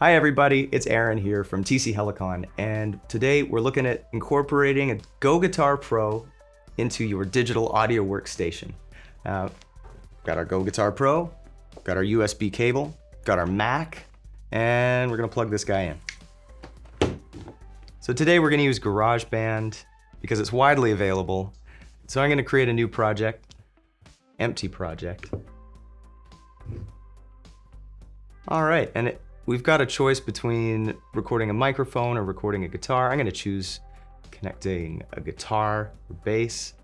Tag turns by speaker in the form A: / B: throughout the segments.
A: Hi everybody, it's Aaron here from TC Helicon, and today we're looking at incorporating a Go Guitar Pro into your digital audio workstation. Uh, got our Go Guitar Pro, got our USB cable, got our Mac, and we're gonna plug this guy in. So today we're gonna use GarageBand because it's widely available. So I'm gonna create a new project, empty project. All right, and it, we've got a choice between recording a microphone or recording a guitar. I'm gonna choose connecting a guitar or bass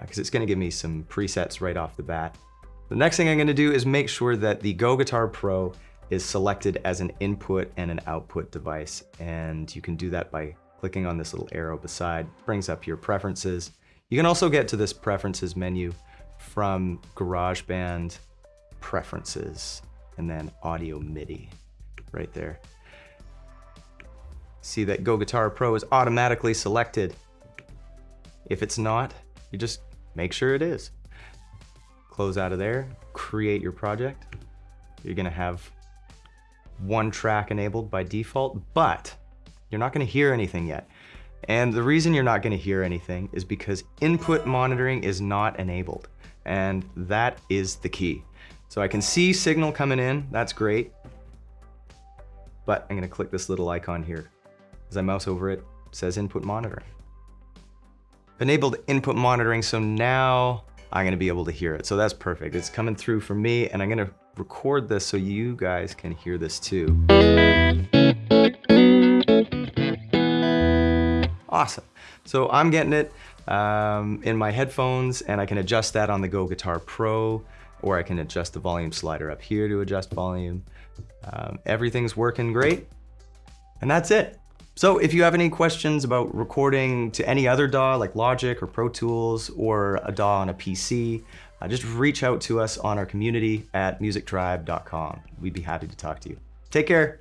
A: because uh, it's gonna give me some presets right off the bat. The next thing I'm gonna do is make sure that the Go Guitar Pro is selected as an input and an output device. And you can do that by clicking on this little arrow beside, brings up your preferences. You can also get to this preferences menu from GarageBand preferences and then audio MIDI right there. See that Go Guitar Pro is automatically selected. If it's not, you just make sure it is. Close out of there, create your project. You're gonna have one track enabled by default, but you're not gonna hear anything yet. And the reason you're not gonna hear anything is because input monitoring is not enabled. And that is the key. So I can see signal coming in, that's great. But I'm gonna click this little icon here. As I mouse over it, it says input monitoring. I've Enabled input monitoring, so now I'm gonna be able to hear it. So that's perfect. It's coming through for me and I'm gonna record this so you guys can hear this too. Awesome. So I'm getting it um, in my headphones and I can adjust that on the Go Guitar Pro or I can adjust the volume slider up here to adjust volume. Um, everything's working great, and that's it. So if you have any questions about recording to any other DAW like Logic or Pro Tools or a DAW on a PC, uh, just reach out to us on our community at musictribe.com. We'd be happy to talk to you. Take care.